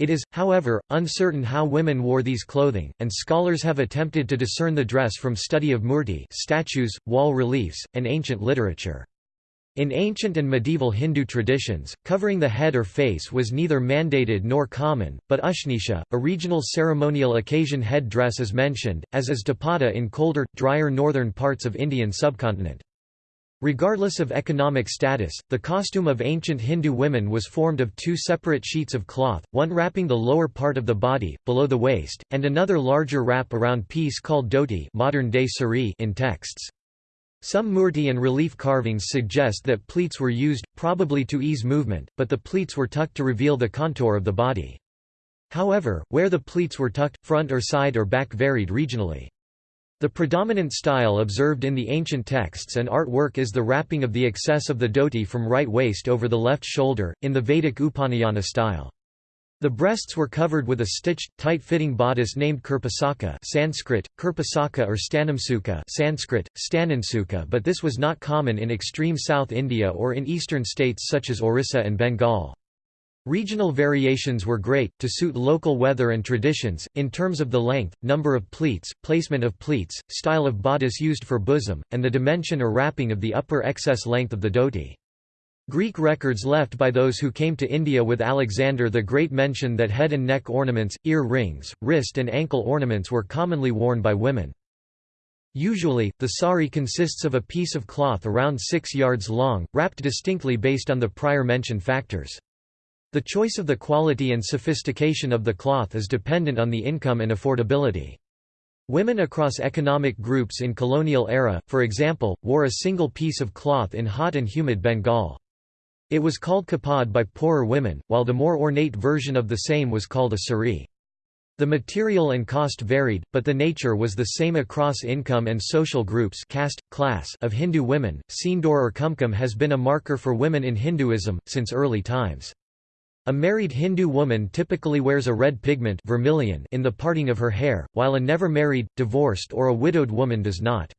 It is, however, uncertain how women wore these clothing, and scholars have attempted to discern the dress from study of murti statues, wall reliefs, and ancient literature. In ancient and medieval Hindu traditions, covering the head or face was neither mandated nor common, but ushnisha, a regional ceremonial occasion head dress is mentioned, as is dupatta in colder, drier northern parts of Indian subcontinent. Regardless of economic status, the costume of ancient Hindu women was formed of two separate sheets of cloth, one wrapping the lower part of the body, below the waist, and another larger wrap around piece called dhoti modern-day sari in texts. Some murti and relief carvings suggest that pleats were used, probably to ease movement, but the pleats were tucked to reveal the contour of the body. However, where the pleats were tucked, front or side or back varied regionally. The predominant style observed in the ancient texts and artwork is the wrapping of the excess of the dhoti from right waist over the left shoulder, in the Vedic Upanayana style. The breasts were covered with a stitched, tight-fitting bodice named kirpasaka Sanskrit, kirpasaka or stanamsuka Sanskrit, stanansuka but this was not common in extreme South India or in eastern states such as Orissa and Bengal. Regional variations were great, to suit local weather and traditions, in terms of the length, number of pleats, placement of pleats, style of bodice used for bosom, and the dimension or wrapping of the upper excess length of the dhoti. Greek records left by those who came to India with Alexander the Great mention that head and neck ornaments, ear rings, wrist and ankle ornaments were commonly worn by women. Usually, the sari consists of a piece of cloth around 6 yards long, wrapped distinctly based on the prior mentioned factors. The choice of the quality and sophistication of the cloth is dependent on the income and affordability. Women across economic groups in colonial era, for example, wore a single piece of cloth in hot and humid Bengal. It was called kapad by poorer women, while the more ornate version of the same was called a sari. The material and cost varied, but the nature was the same across income and social groups caste, class of Hindu women. Sindoor or kumkum has been a marker for women in Hinduism, since early times. A married Hindu woman typically wears a red pigment vermilion in the parting of her hair, while a never married, divorced or a widowed woman does not.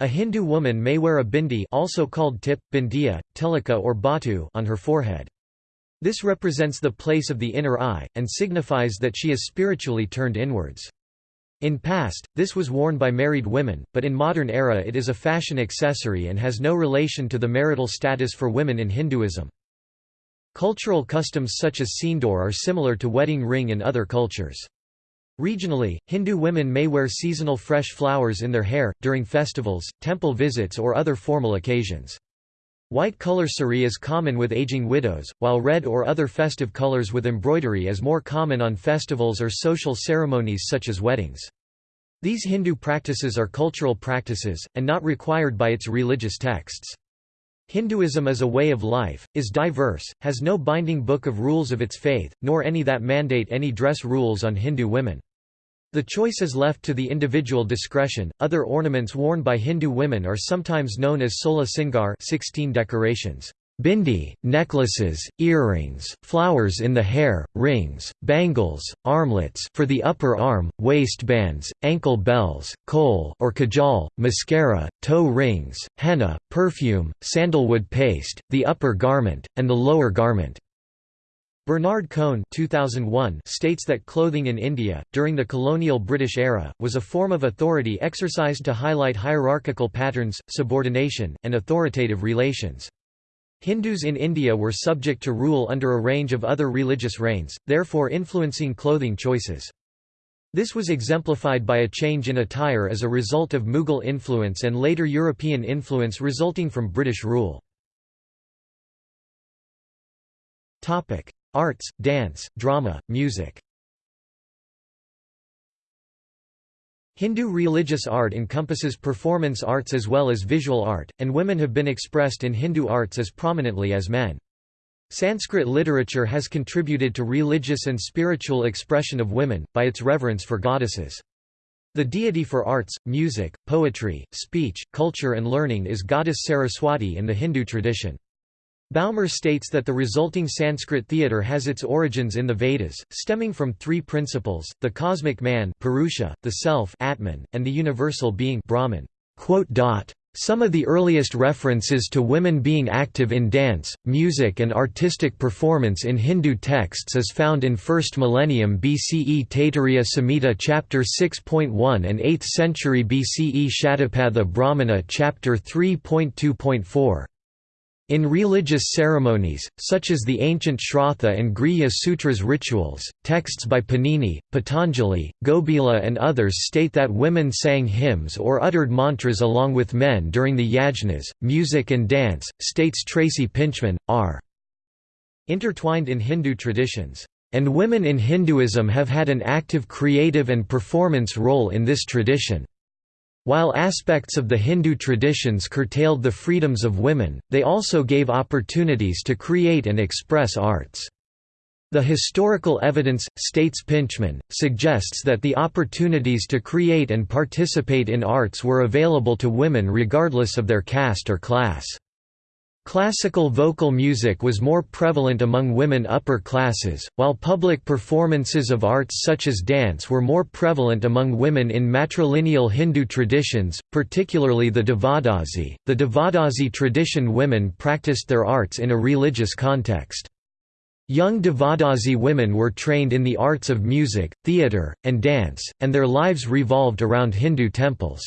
A Hindu woman may wear a bindi also called tip, bindiya, tilaka or batu on her forehead. This represents the place of the inner eye, and signifies that she is spiritually turned inwards. In past, this was worn by married women, but in modern era it is a fashion accessory and has no relation to the marital status for women in Hinduism. Cultural customs such as sindoor are similar to wedding ring in other cultures. Regionally, Hindu women may wear seasonal fresh flowers in their hair, during festivals, temple visits or other formal occasions. White color sari is common with aging widows, while red or other festive colors with embroidery is more common on festivals or social ceremonies such as weddings. These Hindu practices are cultural practices, and not required by its religious texts. Hinduism as a way of life, is diverse, has no binding book of rules of its faith, nor any that mandate any dress rules on Hindu women. The choice is left to the individual discretion. Other ornaments worn by Hindu women are sometimes known as sola singar 16 decorations. Bindi, necklaces, earrings, flowers in the hair, rings, bangles, armlets for the upper arm, waistbands, ankle bells, kohl or kajal, mascara, toe rings, henna, perfume, sandalwood paste, the upper garment, and the lower garment. Bernard Cohn 2001 states that clothing in India, during the colonial British era, was a form of authority exercised to highlight hierarchical patterns, subordination, and authoritative relations. Hindus in India were subject to rule under a range of other religious reigns, therefore influencing clothing choices. This was exemplified by a change in attire as a result of Mughal influence and later European influence resulting from British rule. Arts, dance, drama, music Hindu religious art encompasses performance arts as well as visual art, and women have been expressed in Hindu arts as prominently as men. Sanskrit literature has contributed to religious and spiritual expression of women, by its reverence for goddesses. The deity for arts, music, poetry, speech, culture and learning is goddess Saraswati in the Hindu tradition. Baumer states that the resulting Sanskrit theatre has its origins in the Vedas, stemming from three principles, the cosmic man Purusha, the self Atman, and the universal being Brahman. Some of the earliest references to women being active in dance, music and artistic performance in Hindu texts is found in 1st millennium BCE Taittiriya Samhita chapter 6.1 and 8th century BCE Shatapatha Brahmana chapter 3.2.4. In religious ceremonies, such as the ancient Shraddha and Grihya Sutras rituals, texts by Panini, Patanjali, Gobhila and others state that women sang hymns or uttered mantras along with men during the yajnas. Music and dance, states Tracy Pintchman, are intertwined in Hindu traditions, and women in Hinduism have had an active creative and performance role in this tradition. While aspects of the Hindu traditions curtailed the freedoms of women, they also gave opportunities to create and express arts. The historical evidence, states Pintchman, suggests that the opportunities to create and participate in arts were available to women regardless of their caste or class. Classical vocal music was more prevalent among women upper classes, while public performances of arts such as dance were more prevalent among women in matrilineal Hindu traditions, particularly the Devadasi. The Devadasi tradition women practiced their arts in a religious context. Young Devadasi women were trained in the arts of music, theatre, and dance, and their lives revolved around Hindu temples.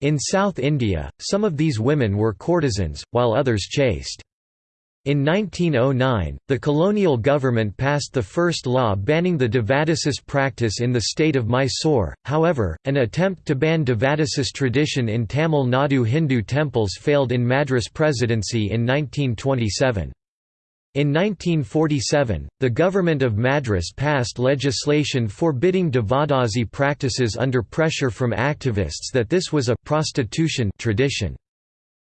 In South India, some of these women were courtesans, while others chaste. In 1909, the colonial government passed the first law banning the Devadasis practice in the state of Mysore, however, an attempt to ban Devadasis tradition in Tamil Nadu Hindu temples failed in Madras Presidency in 1927. In 1947, the government of Madras passed legislation forbidding Devadasi practices under pressure from activists that this was a prostitution tradition.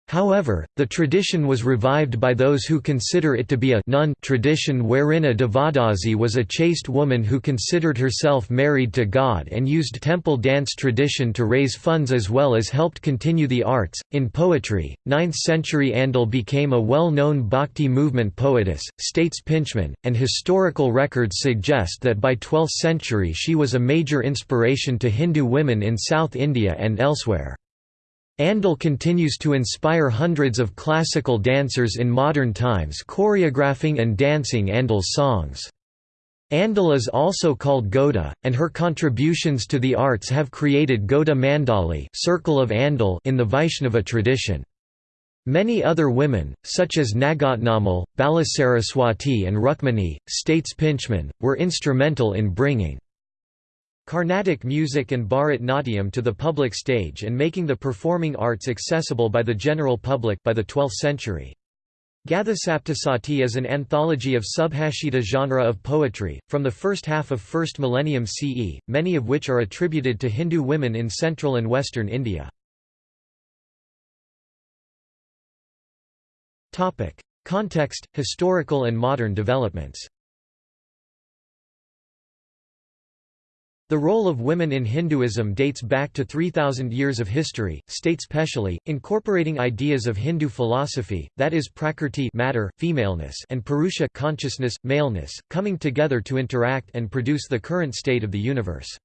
However, the tradition was revived by those who consider it to be a nun tradition wherein a Devadasi was a chaste woman who considered herself married to God and used temple dance tradition to raise funds as well as helped continue the arts. In poetry, 9th century Andal became a well known bhakti movement poetess, states Pintchman, and historical records suggest that by 12th century she was a major inspiration to Hindu women in South India and elsewhere. Andal continues to inspire hundreds of classical dancers in modern times choreographing and dancing Andal's songs. Andal is also called Goda, and her contributions to the arts have created Goda Mandali Circle of Andal in the Vaishnava tradition. Many other women, such as Nagatnamal, Balasaraswati and Rukmini, states Pintchman, were instrumental in bringing Carnatic music and Bharat Natyam to the public stage and making the performing arts accessible by the general public by the 12th century. Gathasaptasati is an anthology of subhashita genre of poetry, from the first half of 1st millennium CE, many of which are attributed to Hindu women in central and western India. Context, historical and modern developments The role of women in Hinduism dates back to 3,000 years of history, states Pechilis, incorporating ideas of Hindu philosophy, that is prakrti matter, femaleness and purusha consciousness, maleness, coming together to interact and produce the current state of the universe.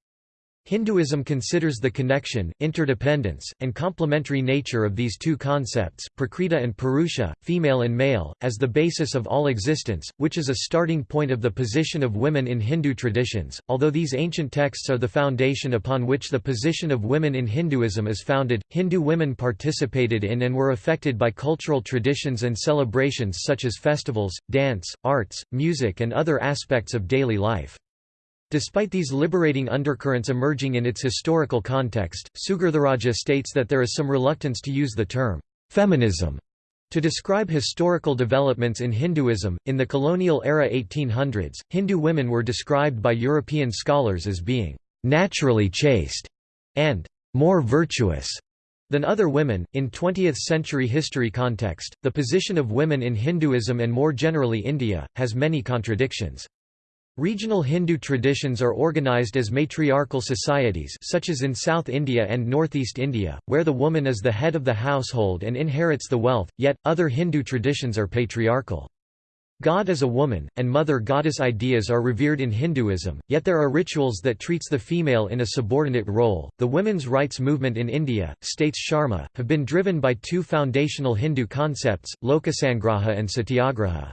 Hinduism considers the connection, interdependence, and complementary nature of these two concepts, prakriti and purusha, female and male, as the basis of all existence, which is a starting point of the position of women in Hindu traditions. Although these ancient texts are the foundation upon which the position of women in Hinduism is founded, Hindu women participated in and were affected by cultural traditions and celebrations such as festivals, dance, arts, music, and other aspects of daily life. Despite these liberating undercurrents emerging in its historical context, Sugirtharajah states that there is some reluctance to use the term feminism to describe historical developments in Hinduism. In the colonial era 1800s, Hindu women were described by European scholars as being naturally chaste and more virtuous than other women. In 20th century history context, the position of women in Hinduism and more generally India has many contradictions. Regional Hindu traditions are organized as matriarchal societies such as in South India and Northeast India, where the woman is the head of the household and inherits the wealth, yet, other Hindu traditions are patriarchal. God is a woman, and mother goddess ideas are revered in Hinduism, yet there are rituals that treats the female in a subordinate role. The women's rights movement in India, states Sharma, have been driven by two foundational Hindu concepts, Lokasangraha and Satyagraha.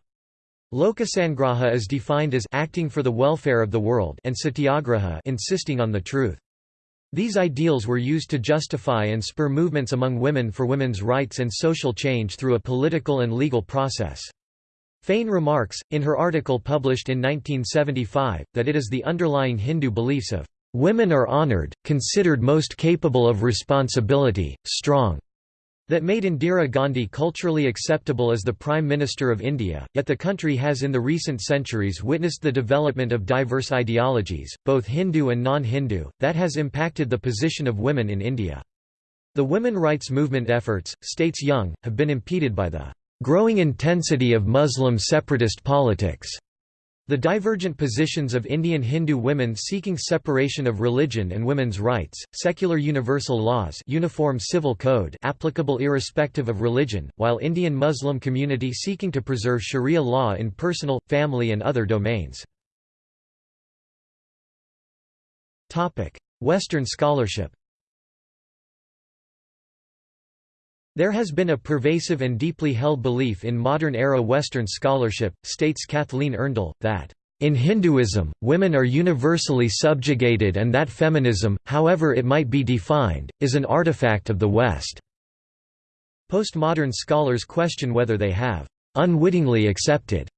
Lokasangraha is defined as acting for the welfare of the world and satyagraha insisting on the truth. These ideals were used to justify and spur movements among women for women's rights and social change through a political and legal process. Fain remarks, in her article published in 1975, that it is the underlying Hindu beliefs of, "...women are honored, considered most capable of responsibility, strong, that made Indira Gandhi culturally acceptable as the Prime Minister of India, yet the country has in the recent centuries witnessed the development of diverse ideologies, both Hindu and non-Hindu, that has impacted the position of women in India. The women rights movement efforts, states Young, have been impeded by the growing intensity of Muslim separatist politics the divergent positions of Indian Hindu women seeking separation of religion and women's rights, secular universal laws uniform civil code applicable irrespective of religion, while Indian Muslim community seeking to preserve Sharia law in personal, family and other domains. Western scholarship There has been a pervasive and deeply held belief in modern-era Western scholarship, states Kathleen Erndl, that in Hinduism, women are universally subjugated and that feminism, however it might be defined, is an artifact of the West. Postmodern scholars question whether they have unwittingly accepted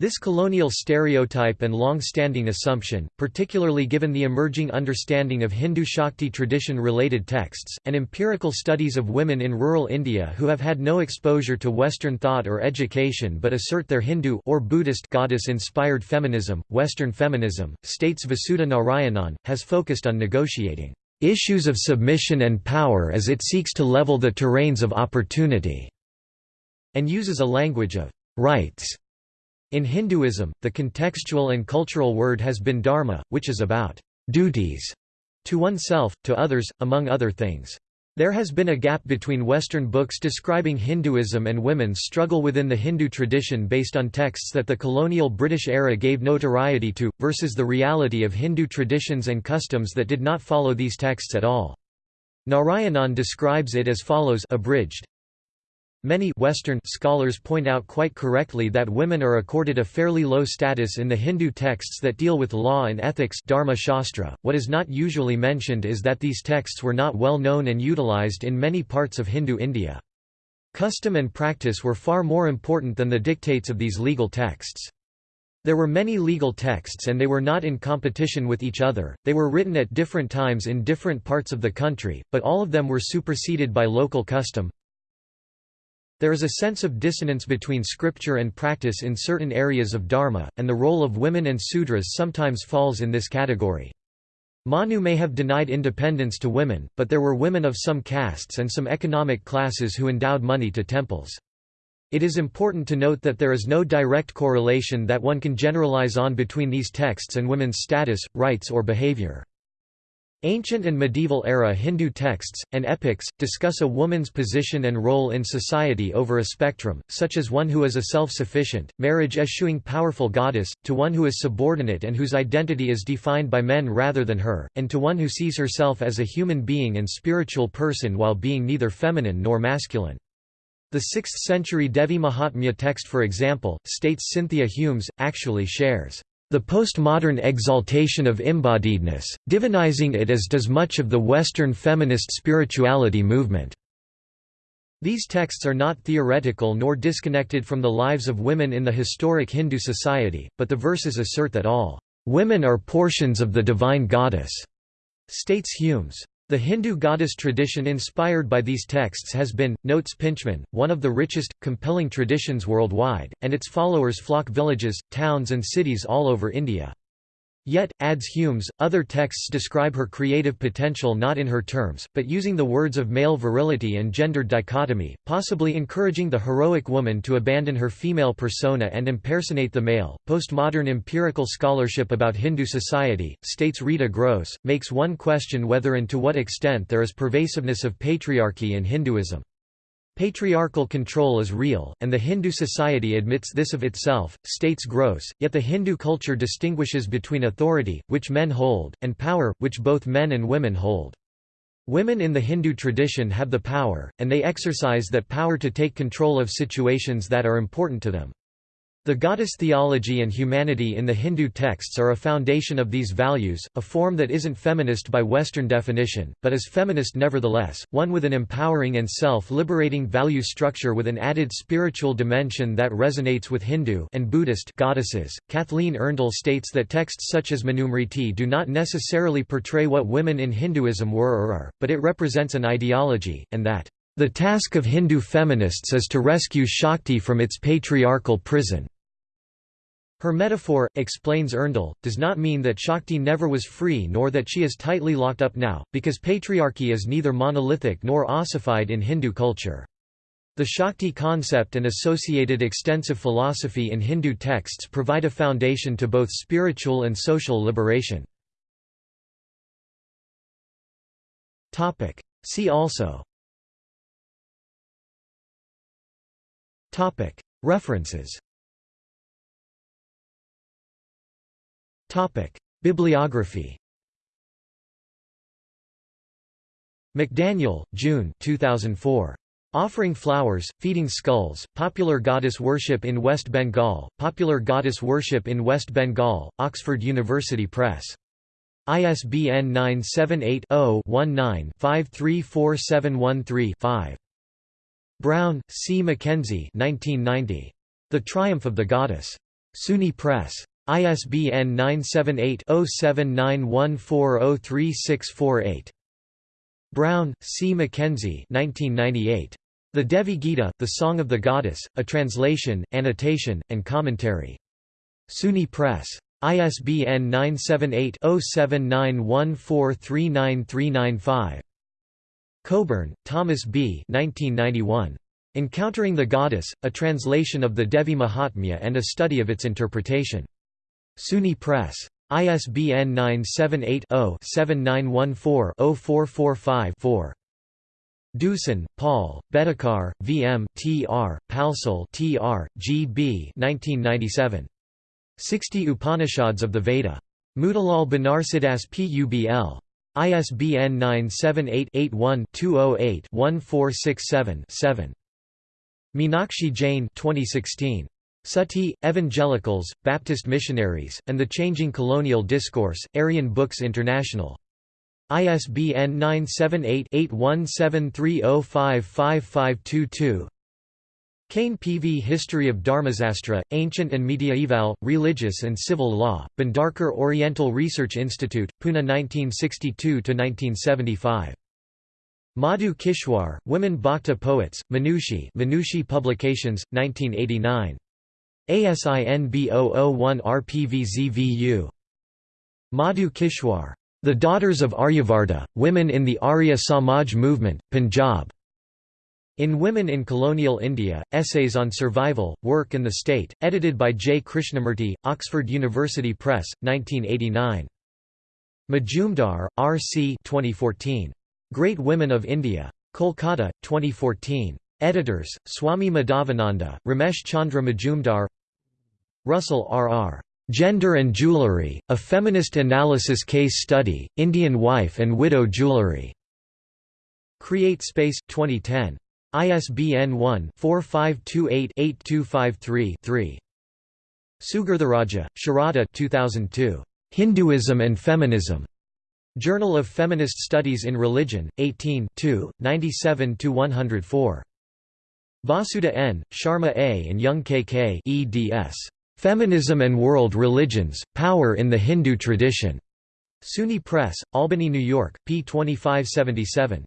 This colonial stereotype and long-standing assumption, particularly given the emerging understanding of Hindu Shakti tradition-related texts, and empirical studies of women in rural India who have had no exposure to Western thought or education but assert their Hindu or Buddhist goddess-inspired feminism, Western feminism, states Vasudha Narayanan, has focused on negotiating issues of submission and power as it seeks to level the terrains of opportunity, and uses a language of rights in Hinduism, the contextual and cultural word has been dharma, which is about duties to oneself, to others, among other things. There has been a gap between Western books describing Hinduism and women's struggle within the Hindu tradition based on texts that the colonial British era gave notoriety to, versus the reality of Hindu traditions and customs that did not follow these texts at all. Narayanan describes it as follows abridged, Many Western scholars point out quite correctly that women are accorded a fairly low status in the Hindu texts that deal with law and ethics Dharma Shastra. What is not usually mentioned is that these texts were not well known and utilized in many parts of Hindu India. Custom and practice were far more important than the dictates of these legal texts. There were many legal texts and they were not in competition with each other, they were written at different times in different parts of the country, but all of them were superseded by local custom, there is a sense of dissonance between scripture and practice in certain areas of Dharma, and the role of women and Sudras sometimes falls in this category. Manu may have denied independence to women, but there were women of some castes and some economic classes who endowed money to temples. It is important to note that there is no direct correlation that one can generalize on between these texts and women's status, rights or behavior. Ancient and medieval era Hindu texts, and epics, discuss a woman's position and role in society over a spectrum, such as one who is a self-sufficient, marriage-eschewing powerful goddess, to one who is subordinate and whose identity is defined by men rather than her, and to one who sees herself as a human being and spiritual person while being neither feminine nor masculine. The 6th-century Devi Mahatmya text for example, states Cynthia Humes, actually shares the postmodern exaltation of embodiedness, divinizing it as does much of the Western feminist spirituality movement. These texts are not theoretical nor disconnected from the lives of women in the historic Hindu society, but the verses assert that all women are portions of the divine goddess, states Humes. The Hindu goddess tradition inspired by these texts has been, notes Pintchman, one of the richest, compelling traditions worldwide, and its followers flock villages, towns and cities all over India. Yet, adds Humes, other texts describe her creative potential not in her terms, but using the words of male virility and gendered dichotomy, possibly encouraging the heroic woman to abandon her female persona and impersonate the male. Postmodern empirical scholarship about Hindu society, states Rita Gross, makes one question whether and to what extent there is pervasiveness of patriarchy in Hinduism. Patriarchal control is real, and the Hindu society admits this of itself, states Gross, yet the Hindu culture distinguishes between authority, which men hold, and power, which both men and women hold. Women in the Hindu tradition have the power, and they exercise that power to take control of situations that are important to them. The goddess theology and humanity in the Hindu texts are a foundation of these values, a form that isn't feminist by Western definition, but is feminist nevertheless, one with an empowering and self-liberating value structure with an added spiritual dimension that resonates with Hindu and Buddhist goddesses. Kathleen Erndl states that texts such as Manusmriti do not necessarily portray what women in Hinduism were or are, but it represents an ideology, and that the task of Hindu feminists is to rescue Shakti from its patriarchal prison. Her metaphor, explains Erndl, does not mean that Shakti never was free nor that she is tightly locked up now, because patriarchy is neither monolithic nor ossified in Hindu culture. The Shakti concept and associated extensive philosophy in Hindu texts provide a foundation to both spiritual and social liberation. See also References. Bibliography. McDaniel, June 2004. Offering Flowers, Feeding Skulls, Popular Goddess Worship in West Bengal, Popular Goddess Worship in West Bengal, Oxford University Press. ISBN 978 0 19 534713 Brown, C. Mackenzie 1990. The Triumph of the Goddess. SUNY Press. ISBN 978-0791403648. Brown, C. Mackenzie 1998. The Devi Gita, The Song of the Goddess, A Translation, Annotation, and Commentary. SUNY Press. ISBN 978-0791439395. Coburn, Thomas B. 1991. Encountering the Goddess, a translation of the Devi Mahatmya and a study of its interpretation. SUNY Press. ISBN 978-0-7914-0445-4. Deussen, Paul, Bedekar, V. M., T. R., Palsal T. R., G. B. 1997. 60 Upanishads of the Veda. Motilal Banarsidass Publ. ISBN 978-81-208-1467-7. Meenakshi Jain 2016. Sati, Evangelicals, Baptist Missionaries, and the Changing Colonial Discourse, Aryan Books International. ISBN 978-8173055522 Kane P.V. History of Dharmasastra, Ancient and Mediaeval, Religious and Civil Law, Bhandarkar Oriental Research Institute, Pune 1962–1975. Madhu Kishwar, Women Bhakta Poets, Manushi Manushi Publications, 1989. ASIN B001-RPVZVU. Madhu Kishwar. The Daughters of Aryavarta, Women in the Arya Samaj Movement, Punjab. In Women in Colonial India, Essays on Survival, Work and the State, edited by J. Krishnamurti, Oxford University Press, 1989. Majumdar, R. C. 2014. Great Women of India. Kolkata, 2014. Editors, Swami Madhavananda, Ramesh Chandra Majumdar Russell R. R. Gender and Jewelry, A Feminist Analysis Case Study, Indian Wife and Widow Jewelry. Create Space, 2010. ISBN 1-4528-8253-3. Sugirtharajah, Sharada 2002. Hinduism and Feminism. Journal of Feminist Studies in Religion, 18 97–104. Vasudha N., Sharma A. and Young K. K. eds. Feminism and World Religions, Power in the Hindu Tradition. SUNY Press, Albany, New York, p. 2577.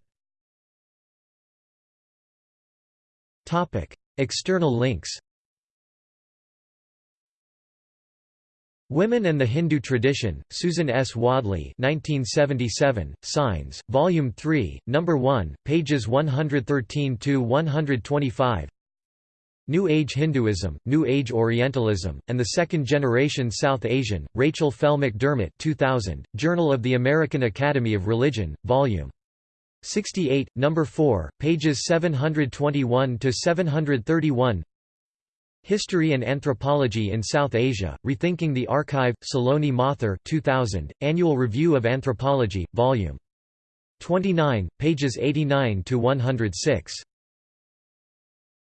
External links Women and the Hindu Tradition, Susan S. Wadley 1977, Signs, Volume 3, No. 1, pages 113–125 New Age Hinduism, New Age Orientalism, and the Second Generation South Asian, Rachel Fell McDermott 2000, Journal of the American Academy of Religion, Vol. 68, No. 4, pages 721 to 731. History and Anthropology in South Asia, Rethinking the Archive, Saloni Mathur 2000, Annual Review of Anthropology, Volume 29, pages 89–106.